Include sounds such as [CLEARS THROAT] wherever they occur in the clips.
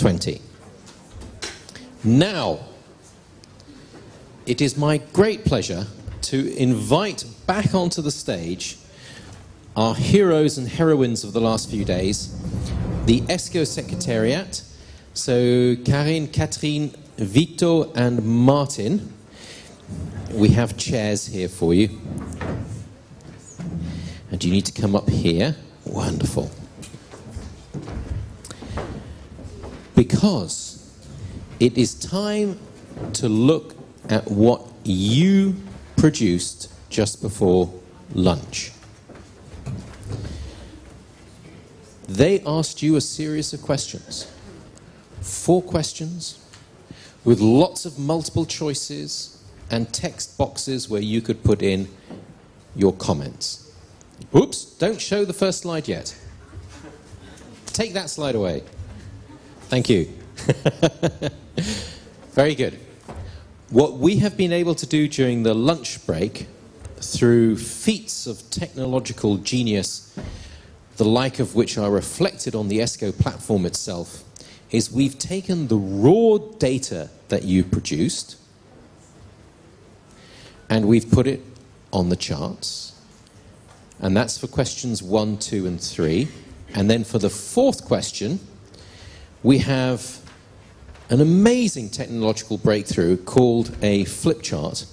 20. Now, it is my great pleasure to invite back onto the stage our heroes and heroines of the last few days, the ESCO Secretariat, so Karin, Catherine, Vito, and Martin. We have chairs here for you. And you need to come up here. Wonderful. Because it is time to look at what you produced just before lunch. They asked you a series of questions. Four questions with lots of multiple choices and text boxes where you could put in your comments. Oops, don't show the first slide yet. Take that slide away. Thank you. [LAUGHS] Very good. What we have been able to do during the lunch break, through feats of technological genius, the like of which are reflected on the ESCO platform itself, is we've taken the raw data that you produced and we've put it on the charts. And that's for questions one, two, and three. And then for the fourth question, we have an amazing technological breakthrough called a flip chart.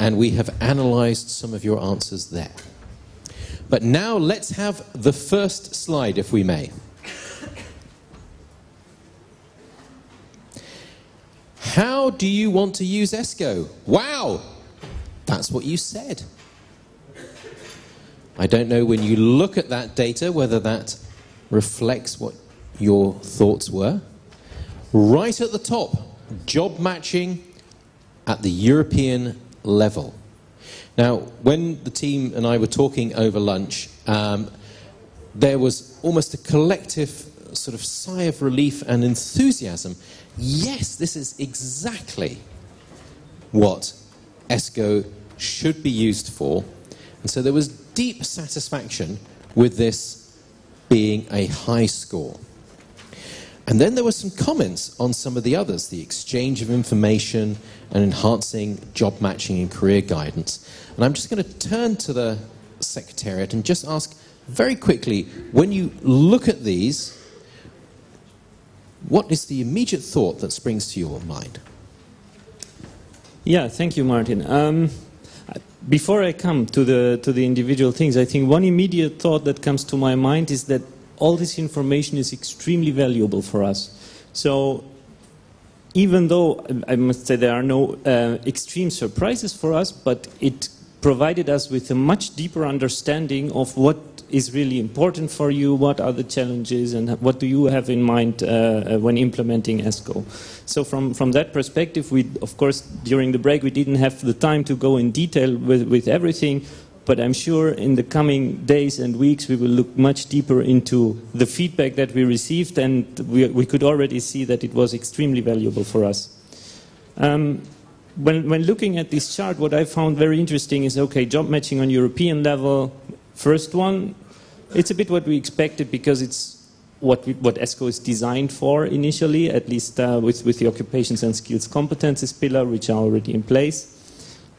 And we have analyzed some of your answers there. But now let's have the first slide, if we may. How do you want to use ESCO? Wow! That's what you said. I don't know when you look at that data whether that reflects what your thoughts were. Right at the top, job matching at the European level. Now, when the team and I were talking over lunch, um, there was almost a collective sort of sigh of relief and enthusiasm. Yes, this is exactly what ESCO should be used for. And so there was deep satisfaction with this being a high score. And then there were some comments on some of the others, the exchange of information and enhancing job matching and career guidance. And I'm just going to turn to the Secretariat and just ask very quickly, when you look at these, what is the immediate thought that springs to your mind? Yeah, thank you, Martin. Um, before I come to the to the individual things, I think one immediate thought that comes to my mind is that all this information is extremely valuable for us. So even though I must say there are no uh, extreme surprises for us, but it provided us with a much deeper understanding of what is really important for you, what are the challenges, and what do you have in mind uh, uh, when implementing ESCO. So from, from that perspective, we, of course, during the break, we didn't have the time to go in detail with, with everything, but I'm sure in the coming days and weeks we will look much deeper into the feedback that we received and we, we could already see that it was extremely valuable for us. Um, when, when looking at this chart, what I found very interesting is, okay, job matching on European level, first one, it's a bit what we expected because it's what, we, what ESCO is designed for initially, at least uh, with, with the occupations and skills competences pillar, which are already in place.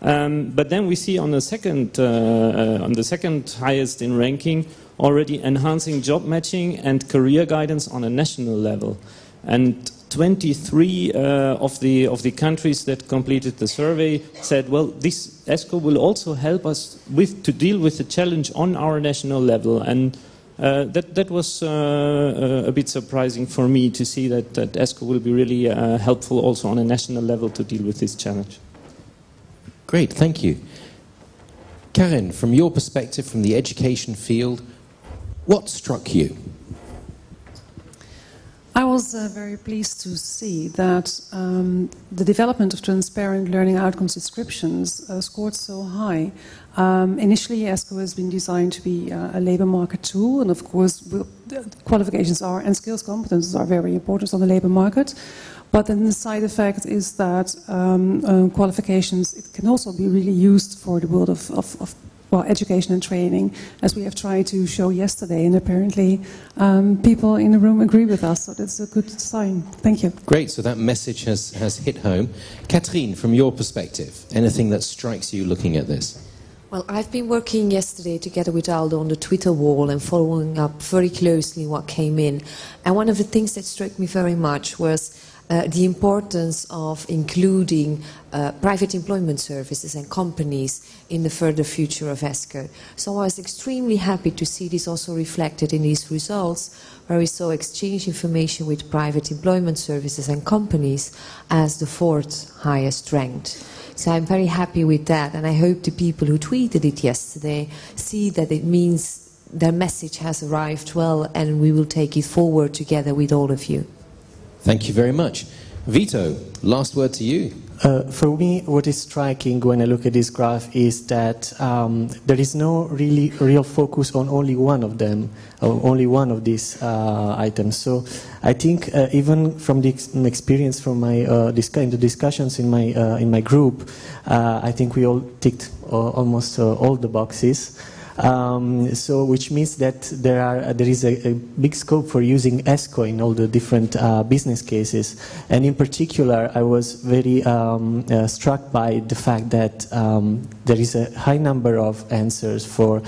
Um, but then we see on the second, uh, uh, on the second highest in ranking, already enhancing job matching and career guidance on a national level. And 23 uh, of the of the countries that completed the survey said, well, this ESCO will also help us with to deal with the challenge on our national level. And uh, that that was uh, uh a bit surprising for me to see that, that ESCO will be really uh, helpful also on a national level to deal with this challenge. Great, thank you. Karin, from your perspective, from the education field, what struck you? I was uh, very pleased to see that um, the development of transparent learning outcomes descriptions uh, scored so high. Um, initially, ESCO has been designed to be uh, a labor market tool, and of course, qualifications are and skills competences are very important on the labor market. But then the side effect is that um, um, qualifications it can also be really used for the world of, of, of well, education and training, as we have tried to show yesterday, and apparently um, people in the room agree with us, so that's a good sign. Thank you. Great, so that message has, has hit home. Catherine, from your perspective, anything that strikes you looking at this? Well, I've been working yesterday together with Aldo on the Twitter wall and following up very closely what came in. And one of the things that struck me very much was uh, the importance of including uh, private employment services and companies in the further future of ESCO. So I was extremely happy to see this also reflected in these results, where we saw exchange information with private employment services and companies as the fourth highest ranked. So I'm very happy with that, and I hope the people who tweeted it yesterday see that it means their message has arrived well, and we will take it forward together with all of you. Thank you very much. Vito, last word to you. Uh, for me, what is striking when I look at this graph is that um, there is no really real focus on only one of them, or only one of these uh, items. So I think uh, even from the ex experience from my uh, in the discussions in my uh, in my group, uh, I think we all ticked almost all the boxes. Um, so, which means that there are there is a, a, big scope for using ESCO in all the different uh, business cases. And in particular, I was very um, uh, struck by the fact that um, there is a high number of answers for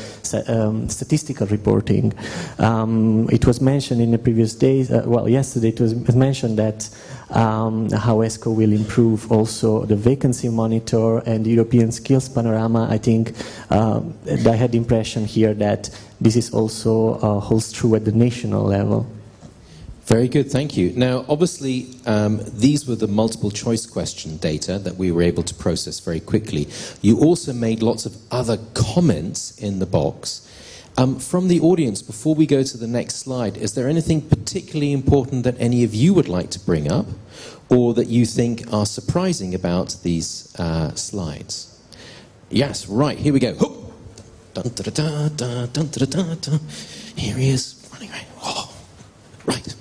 um, statistical reporting. Um, it was mentioned in the previous days. Uh, well, yesterday it was mentioned that um, how ESCO will improve also the vacancy monitor and European skills panorama. I think um, I had the impression here that this is also uh, holds true at the national level. Very good, thank you. Now, obviously, um, these were the multiple choice question data that we were able to process very quickly. You also made lots of other comments in the box. Um, from the audience, before we go to the next slide, is there anything particularly important that any of you would like to bring up or that you think are surprising about these uh, slides? Yes, right, here we go. Dun, da, da, da, dun. Here he is, running away. Oh, right.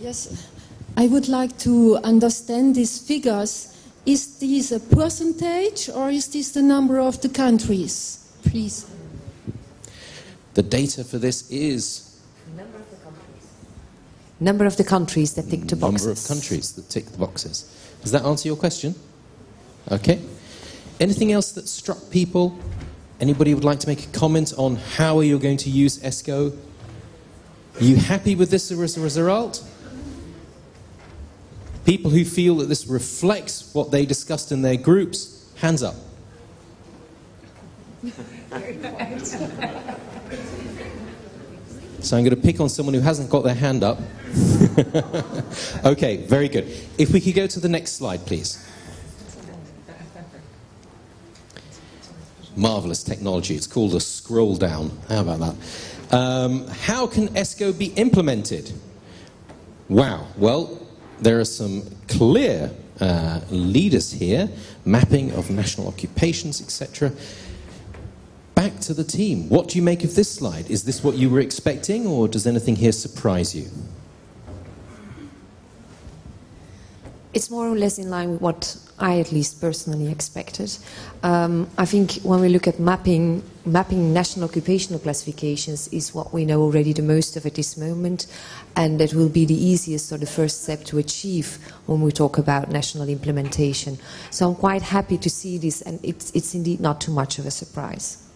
Yes, I would like to understand these figures. Is this a percentage or is this the number of the countries? Please. The data for this is number of the countries. Number of the countries that tick the boxes. Number of countries that tick the boxes. Does that answer your question? Okay. Anything else that struck people? Anybody would like to make a comment on how are you going to use ESCO? Are you happy with this as a result? People who feel that this reflects what they discussed in their groups, hands up. [LAUGHS] So I'm going to pick on someone who hasn't got their hand up. [LAUGHS] okay, very good. If we could go to the next slide, please. Marvelous technology. It's called a scroll down. How about that? Um, how can ESCO be implemented? Wow. Well, there are some clear uh, leaders here mapping of national occupations, etc back to the team. What do you make of this slide? Is this what you were expecting, or does anything here surprise you? It's more or less in line with what I at least personally expected. Um, I think when we look at mapping, mapping national occupational classifications is what we know already the most of at this moment, and that will be the easiest or the first step to achieve when we talk about national implementation. So I'm quite happy to see this, and it's, it's indeed not too much of a surprise.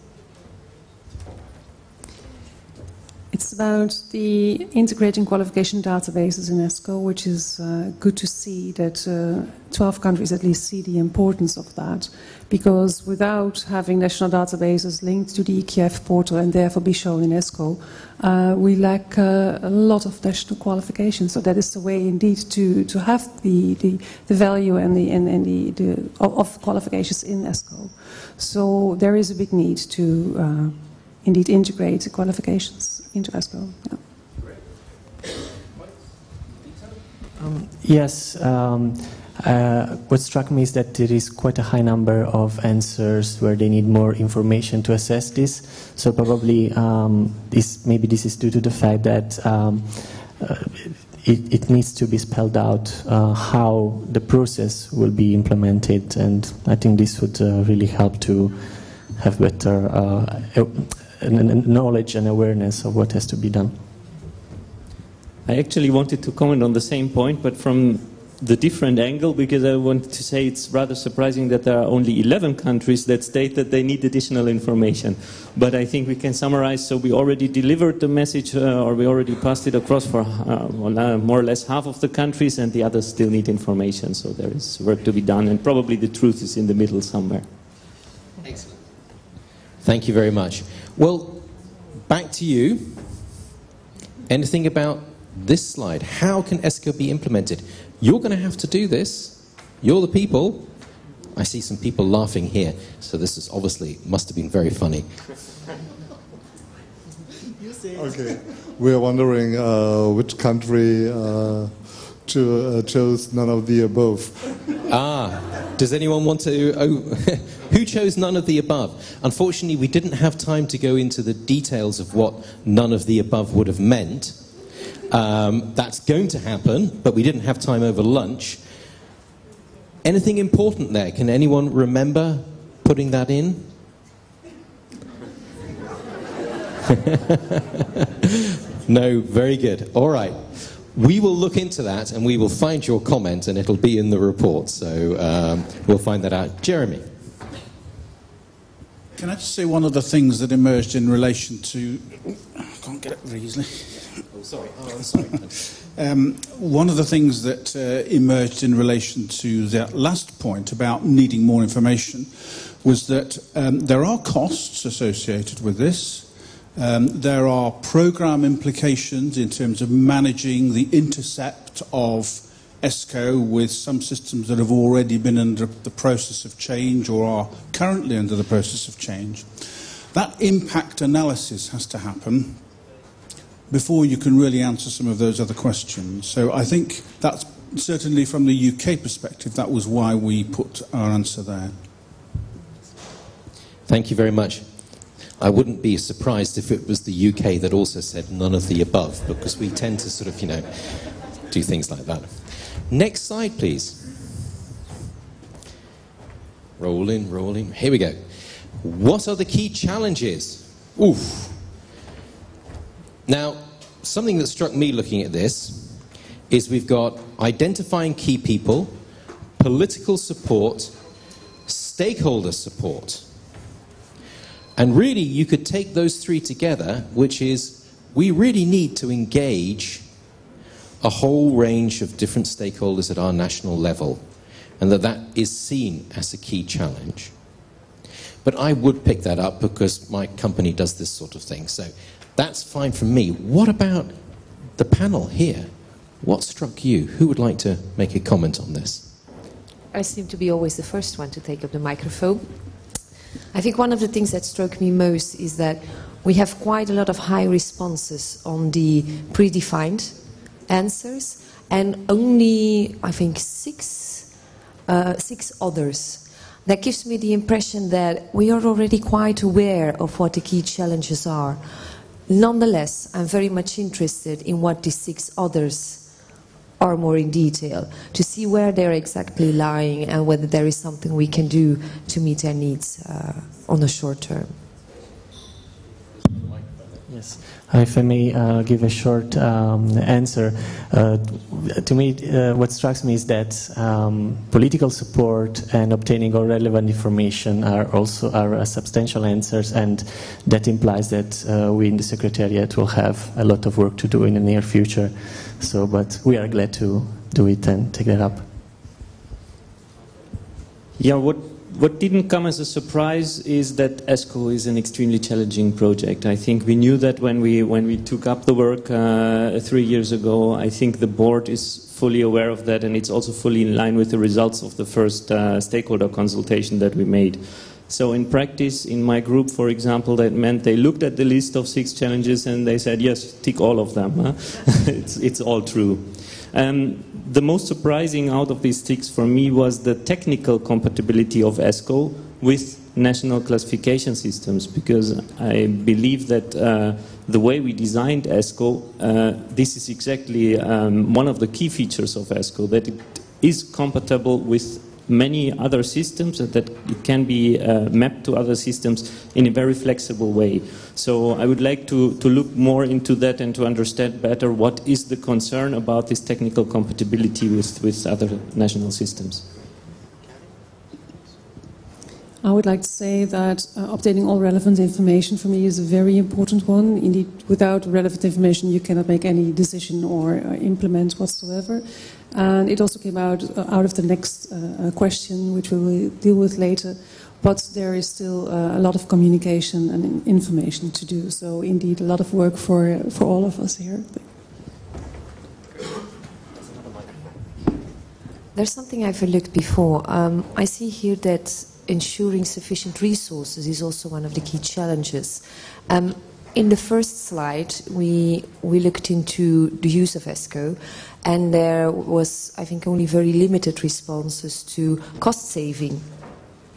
It's about the integrating qualification databases in ESCO, which is uh, good to see that uh, 12 countries at least see the importance of that. Because without having national databases linked to the EQF portal and therefore be shown in ESCO, uh, we lack uh, a lot of national qualifications. So that is the way indeed to, to have the, the, the value and the, and, and the, the, of qualifications in ESCO. So there is a big need to uh, indeed integrate the qualifications Yeah. Um, yes. Um, uh, what struck me is that there is quite a high number of answers where they need more information to assess this. So probably um, this maybe this is due to the fact that um, uh, it, it, needs to be spelled out uh, how the process will be implemented, and I think this would uh, really help to have better uh, knowledge and awareness of what has to be done. I actually wanted to comment on the same point, but from the different angle because I wanted to say it's rather surprising that there are only 11 countries that state that they need additional information. But I think we can summarize. So we already delivered the message uh, or we already passed it across for uh, uh, more or less half of the countries and the others still need information. So there is work to be done and probably the truth is in the middle somewhere. Excellent. Thank you very much. Well, back to you. Anything about this slide? How can ESCO be implemented? You're going to have to do this. You're the people. I see some people laughing here, so this is obviously must have been very funny. okay, we are wondering uh, which country uh, cho- uh, chose none of the above. Ah, does anyone want to? Oh, [LAUGHS] who chose none of the above? Unfortunately, we didn't have time to go into the details of what none of the above would have meant. Um, that's going to happen, but we didn't have time over lunch. Anything important there? Can anyone remember putting that in? [LAUGHS] no, very good. All right. We will look into that and we will find your comment and it'll be in the report. So um, we'll find that out. Jeremy. Can I just say one of the things that emerged in relation to. I can't get it very easily. Oh, sorry. Oh, sorry. [LAUGHS] um, one of the things that uh, emerged in relation to that last point about needing more information was that um, there are costs associated with this. Um, there are program implications in terms of managing the intercept of ESCO with some systems that have already been under the process of change or are currently under the process of change. That impact analysis has to happen before you can really answer some of those other questions. So I think that's certainly from the UK perspective, that was why we put our answer there. Thank you very much. I wouldn't be surprised if it was the UK that also said none of the above, because we tend to sort of, you know, do things like that. Next slide, please. Rolling, rolling. Here we go. What are the key challenges? Oof. Now, something that struck me looking at this is we've got identifying key people, political support, stakeholder support. And really, you could take those three together, which is we really need to engage a whole range of different stakeholders at our national level, and that that is seen as a key challenge. But I would pick that up because my company does this sort of thing. So that's fine for me. What about the panel here? What struck you? Who would like to make a comment on this? I seem to be always the first one to take up the microphone. I think one of the things that struck me most is that we have quite a lot of high responses on the predefined answers and only, I think, six, uh, six others. That gives me the impression that we are already quite aware of what the key challenges are. Nonetheless, I'm very much interested in what the six others are more in detail, to see where they're exactly lying and whether there is something we can do to meet their needs uh, on the short term. Yes, if I may uh, give a short um, answer. Uh, to me, uh, what strikes me is that um, political support and obtaining all relevant information are also are substantial answers, and that implies that uh, we in the Secretariat will have a lot of work to do in the near future. So, but we are glad to do it and take that up. Yeah, what what didn't come as a surprise is that ESCO is an extremely challenging project. I think we knew that when we when we took up the work uh, three years ago. I think the board is fully aware of that, and it's also fully in line with the results of the first uh, stakeholder consultation that we made. So in practice, in my group, for example, that meant they looked at the list of six challenges and they said, yes, tick all of them. Huh? [LAUGHS] it's, it's all true. Um, the most surprising out of these ticks for me was the technical compatibility of ESCO with national classification systems because I believe that uh, the way we designed ESCO, uh, this is exactly um, one of the key features of ESCO, that it is compatible with many other systems that can be uh, mapped to other systems in a very flexible way. So I would like to, to look more into that and to understand better what is the concern about this technical compatibility with, with other national systems. I would like to say that uh, updating all relevant information for me is a very important one. Indeed, without relevant information, you cannot make any decision or uh, implement whatsoever. And it also came out uh, out of the next uh, uh, question, which we will deal with later. But there is still uh, a lot of communication and information to do. So, indeed, a lot of work for for all of us here. There's something I've looked before. Um, I see here that ensuring sufficient resources is also one of the key challenges. Um, in the first slide, we, we looked into the use of ESCO, and there was, I think, only very limited responses to cost saving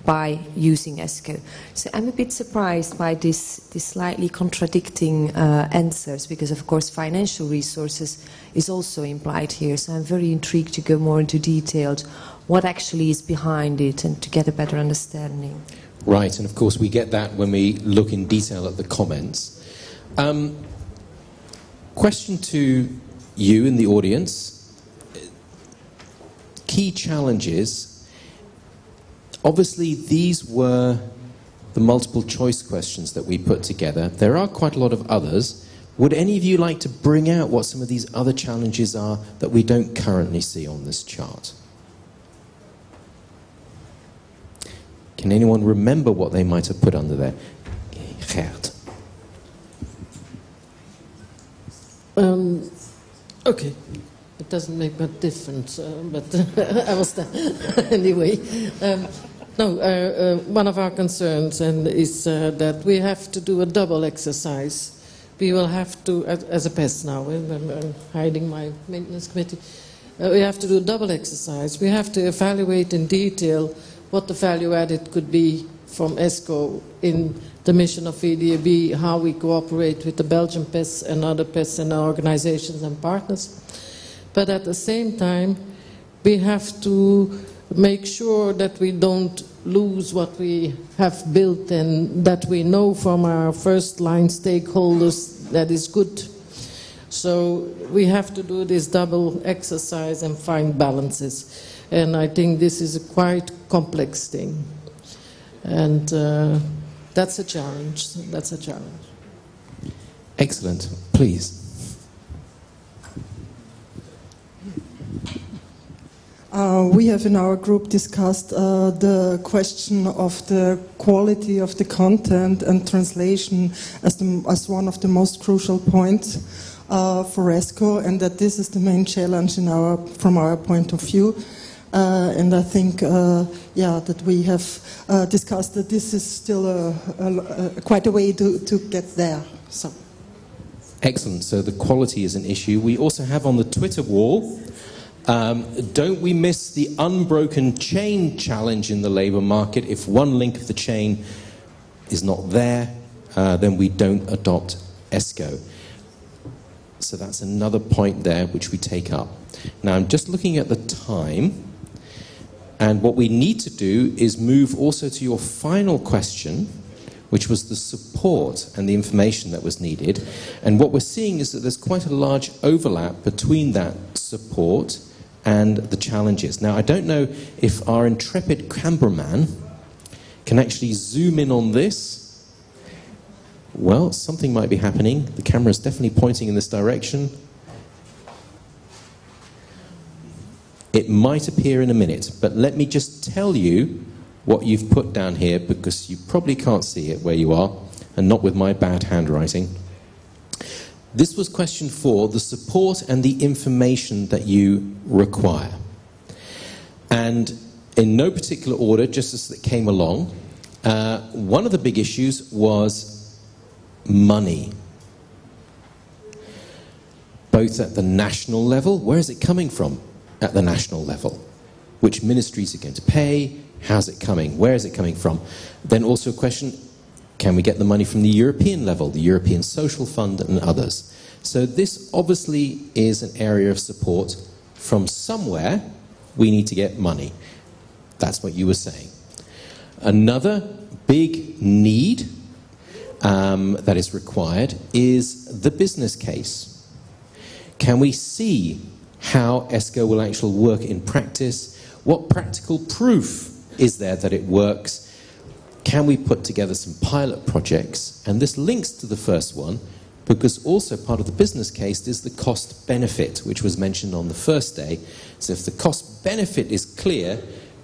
by using ESCO. So I'm a bit surprised by this, this slightly contradicting uh, answers, because of course financial resources is also implied here. So I'm very intrigued to go more into detail what actually is behind it and to get a better understanding. Right, and of course we get that when we look in detail at the comments. Um, question to you in the audience. Key challenges. Obviously, these were the multiple choice questions that we put together. There are quite a lot of others. Would any of you like to bring out what some of these other challenges are that we don't currently see on this chart? Can anyone remember what they might have put under there? Gert. Um, okay. It doesn't make much difference, uh, but I was there anyway. Um, no, uh, uh, one of our concerns and is uh, that we have to do a double exercise. We will have to, as, a pest now, I'm, I'm hiding my maintenance committee. Uh, we have to do a double exercise. We have to evaluate in detail what the value added could be from ESCO in the mission of VDAB, how we cooperate with the Belgian PES and other PES and organizations and partners. But at the same time, we have to make sure that we don't lose what we have built and that we know from our first line stakeholders that is good. So we have to do this double exercise and find balances. And I think this is a quite complex thing. And uh, that's a challenge. That's a challenge. Excellent. Please. Uh, we have in our group discussed uh, the question of the quality of the content and translation as, the, as one of the most crucial points uh, for ESCO, and that this is the main challenge in our, from our point of view. Uh, and I think, uh, yeah, that we have uh, discussed that this is still a, a, a, quite a way to, to get there. So. Excellent. So the quality is an issue. We also have on the Twitter wall, um, don't we miss the unbroken chain challenge in the labour market? If one link of the chain is not there, uh, then we don't adopt ESCO. So that's another point there which we take up. Now I'm just looking at the time. And what we need to do is move also to your final question, which was the support and the information that was needed. And what we're seeing is that there's quite a large overlap between that support and the challenges. Now, I don't know if our intrepid cameraman can actually zoom in on this. Well, something might be happening. The camera is definitely pointing in this direction. It might appear in a minute, but let me just tell you what you've put down here because you probably can't see it where you are and not with my bad handwriting. This was question four, the support and the information that you require. And in no particular order, just as it came along, uh, one of the big issues was money. Both at the national level, where is it coming from? At the national level. Which ministries are going to pay? How's it coming? Where is it coming from? Then also a question, can we get the money from the European level, the European Social Fund and others? So this obviously is an area of support. From somewhere, we need to get money. That's what you were saying. Another big need um, that is required is the business case. Can we see how ESCO will actually work in practice? What practical proof is there that it works? Can we put together some pilot projects? And this links to the first one because also part of the business case is the cost benefit, which was mentioned on the first day. So if the cost benefit is clear,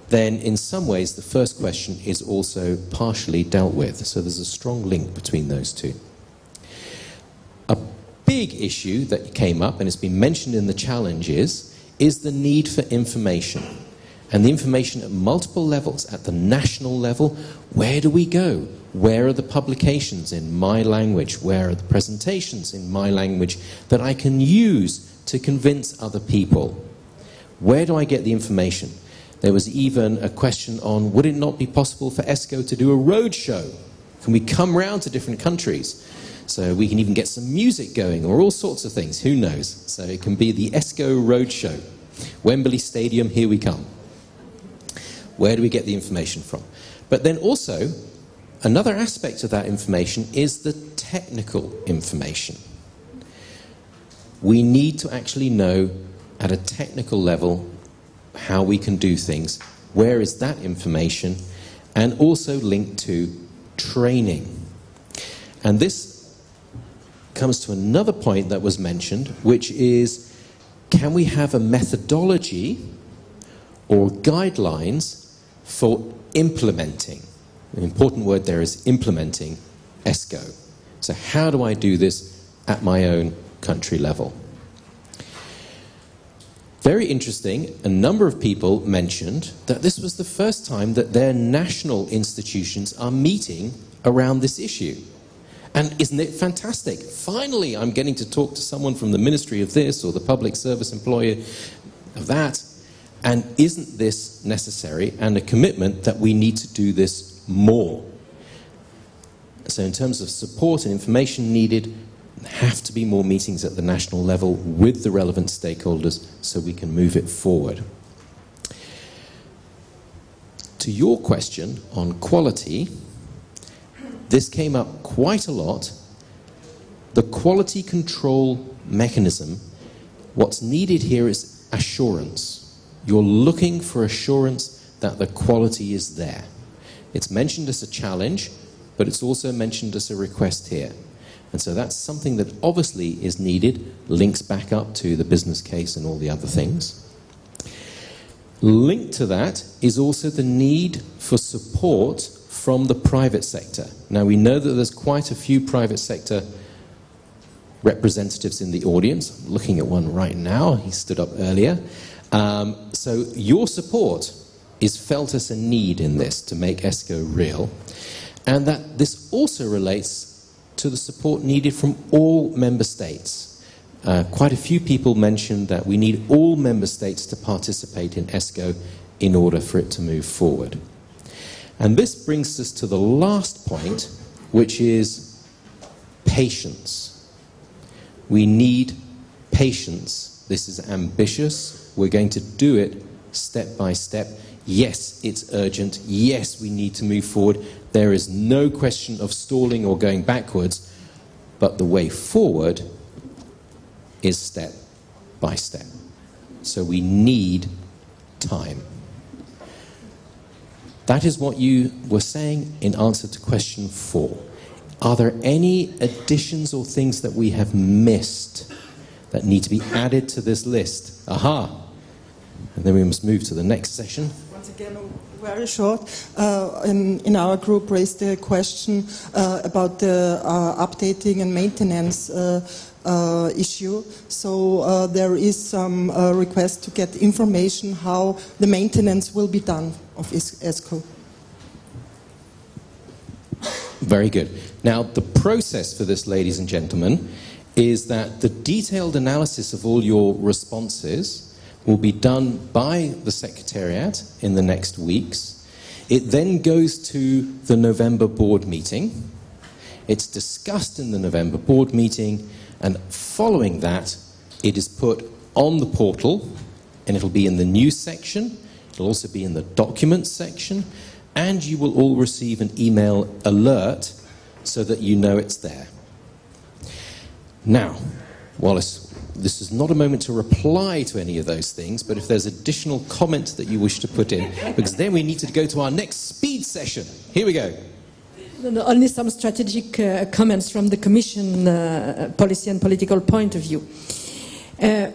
then in some ways the first question is also partially dealt with. So there's a strong link between those two. Big issue that came up, and it's been mentioned in the challenges, is the need for information. And the information at multiple levels, at the national level, where do we go? Where are the publications in my language? Where are the presentations in my language that I can use to convince other people? Where do I get the information? There was even a question on would it not be possible for ESCO to do a road show? Can we come round to different countries? So we can even get some music going or all sorts of things. Who knows? So it can be the ESCO Roadshow. Wembley Stadium, here we come. Where do we get the information from? But then also, another aspect of that information is the technical information. We need to actually know at a technical level how we can do things. Where is that information? And also linked to training. And this comes to another point that was mentioned, which is can we have a methodology or guidelines for implementing? The important word there is implementing ESCO. So, how do I do this at my own country level? Very interesting, a number of people mentioned that this was the first time that their national institutions are meeting around this issue. And isn't it fantastic? Finally, I'm getting to talk to someone from the ministry of this or the public service employer of that. And isn't this necessary and a commitment that we need to do this more? So, in terms of support and information needed, have to be more meetings at the national level with the relevant stakeholders so we can move it forward. To your question on quality, this came up quite a lot. The quality control mechanism, what's needed here is assurance. You're looking for assurance that the quality is there. It's mentioned as a challenge, but it's also mentioned as a request here. And so that's something that obviously is needed, links back up to the business case and all the other things. Linked to that is also the need for support from the private sector. Now, we know that there's quite a few private sector representatives in the audience. I'm looking at one right now, he stood up earlier. Um, so, your support is felt as a need in this to make ESCO real, and that this also relates to the support needed from all member states. Uh, quite a few people mentioned that we need all member states to participate in ESCO in order for it to move forward. And this brings us to the last point, which is patience. We need patience. This is ambitious. We're going to do it step by step. Yes, it's urgent. Yes, we need to move forward. There is no question of stalling or going backwards, but the way forward is step by step. So we need time. That is what you were saying in answer to question four. Are there any additions or things that we have missed that need to be added to this list? Aha! And then we must move to the next session. Once again, very short. Uh, in, in, our group, raised the question uh, about the uh, updating and maintenance uh, uh, issue. So uh, there is some request to get information how the maintenance will be done of ESCO. Very good. Now, the process for this, ladies and gentlemen, is that the detailed analysis of all your responses will be done by the Secretariat in the next weeks. It then goes to the November board meeting. It's discussed in the November board meeting, and following that, it is put on the portal, and it'll be in the news section. It'll also be in the documents section, and you will all receive an email alert so that you know it's there. Now, Wallace, this is not a moment to reply to any of those things, but if there's additional comment that you wish to put in, because then we need to go to our next speed session. Here we go. No, no, only some strategic uh, comments from the Commission uh, policy and political point of view. Uh,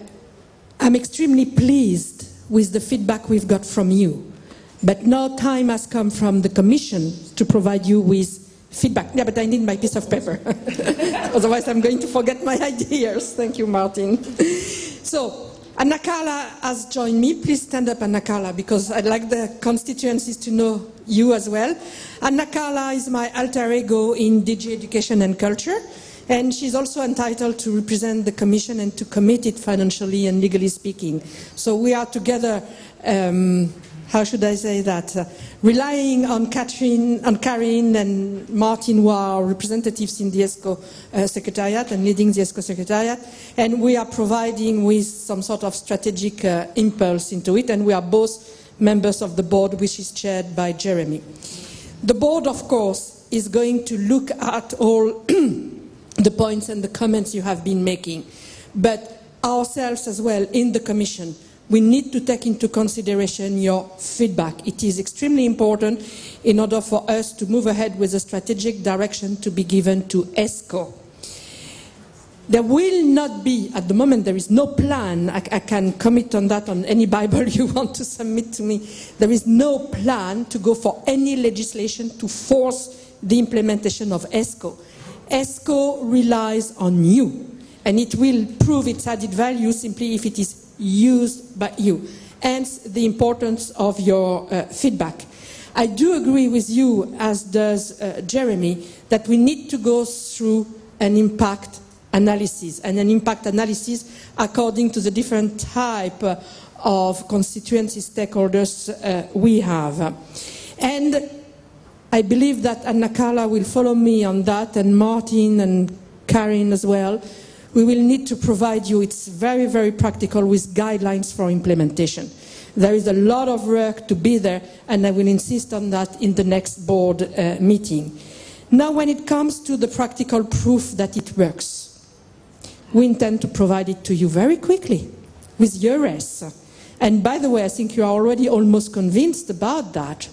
I'm extremely pleased with the feedback we've got from you, but now time has come from the Commission to provide you with feedback. Yeah, but I need my piece of paper. [LAUGHS] Otherwise, I'm going to forget my ideas. Thank you, Martin. So, Anna Carla has joined me. Please stand up, Anna Carla, because I'd like the constituencies to know you as well. Anna Carla is my alter ego in DG Education and Culture. And she's also entitled to represent the Commission and to commit it financially and legally speaking. So we are together um, how should I say that, uh, relying on Catherine, on Karin and Martin, who are representatives in the ESCO uh, Secretariat and leading the ESCO Secretariat, and we are providing with some sort of strategic uh, impulse into it, and we are both members of the board, which is chaired by Jeremy. The board, of course, is going to look at all [CLEARS THROAT] the points and the comments you have been making, but ourselves as well in the Commission we need to take into consideration your feedback. It is extremely important in order for us to move ahead with a strategic direction to be given to ESCO. There will not be, at the moment, there is no plan. I, I, can commit on that on any Bible [LAUGHS] you want to submit to me. There is no plan to go for any legislation to force the implementation of ESCO. ESCO relies on you, and it will prove its added value simply if it is used by you. Hence the importance of your uh, feedback. I do agree with you, as does uh, Jeremy, that we need to go through an impact analysis, and an impact analysis according to the different type uh, of constituency stakeholders uh, we have. And I believe that Anna will follow me on that, and Martin and Karin as well, we will need to provide you, it's very, very practical, with guidelines for implementation. There is a lot of work to be there, and I will insist on that in the next board uh, meeting. Now, when it comes to the practical proof that it works, we intend to provide it to you very quickly with EURES. And by the way, I think you are already almost convinced about that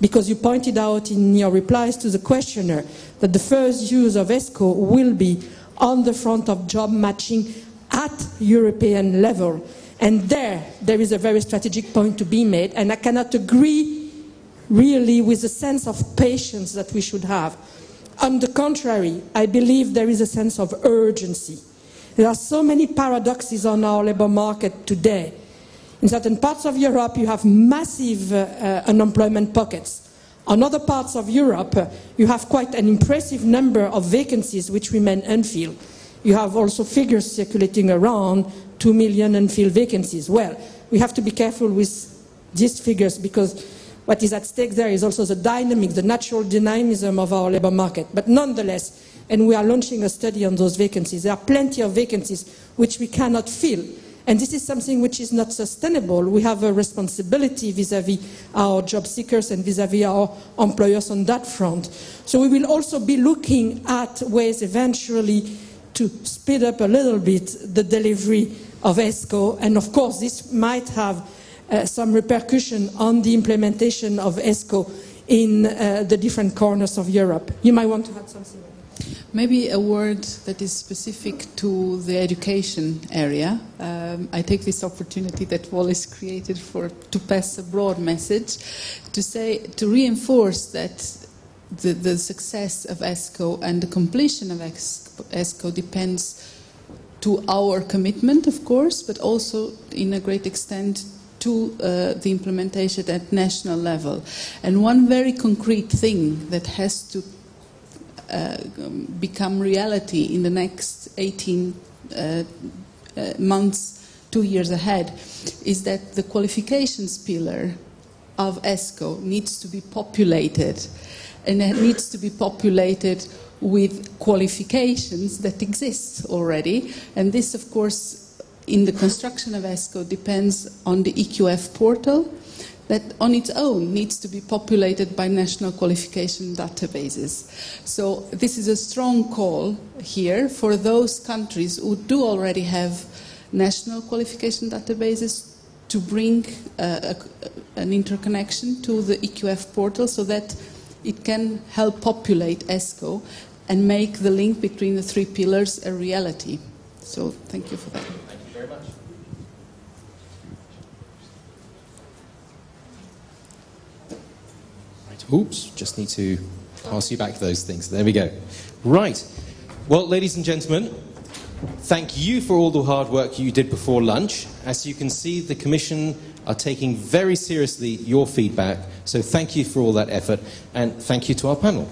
because you pointed out in your replies to the questioner that the first use of ESCO will be on the front of job matching at European level. And there, there is a very strategic point to be made, and I cannot agree really with the sense of patience that we should have. On the contrary, I believe there is a sense of urgency. There are so many paradoxes on our labour market today. In certain parts of Europe, you have massive uh, uh, unemployment pockets. On other parts of Europe, you have quite an impressive number of vacancies which remain unfilled. You have also figures circulating around 2 million unfilled vacancies. Well, we have to be careful with these figures because what is at stake there is also the dynamic, the natural dynamism of our labour market. But nonetheless, and we are launching a study on those vacancies, there are plenty of vacancies which we cannot fill and this is something which is not sustainable. We have a responsibility vis-à-vis -vis our job seekers and vis-à-vis -vis our employers on that front. So we will also be looking at ways eventually to speed up a little bit the delivery of ESCO. And of course, this might have uh, some repercussion on the implementation of ESCO in uh, the different corners of Europe. You might want to add something. Maybe a word that is specific to the education area. Um, I take this opportunity that Wallace created for to pass a broad message, to say to reinforce that the, the success of ESCO and the completion of ESCO depends to our commitment, of course, but also in a great extent to uh, the implementation at national level. And one very concrete thing that has to become reality in the next 18 uh, uh, months, two years ahead, is that the qualifications pillar of ESCO needs to be populated. And it needs to be populated with qualifications that exist already. And this, of course, in the construction of ESCO depends on the EQF portal, that on its own needs to be populated by national qualification databases. So this is a strong call here for those countries who do already have national qualification databases to bring uh, a, an interconnection to the EQF portal so that it can help populate ESCO and make the link between the three pillars a reality. So thank you for that. Thank you very much. Right, oops, just need to pass you back those things. There we go. Right. Well, ladies and gentlemen, thank you for all the hard work you did before lunch. As you can see, the Commission are taking very seriously your feedback. So thank you for all that effort, and thank you to our panel.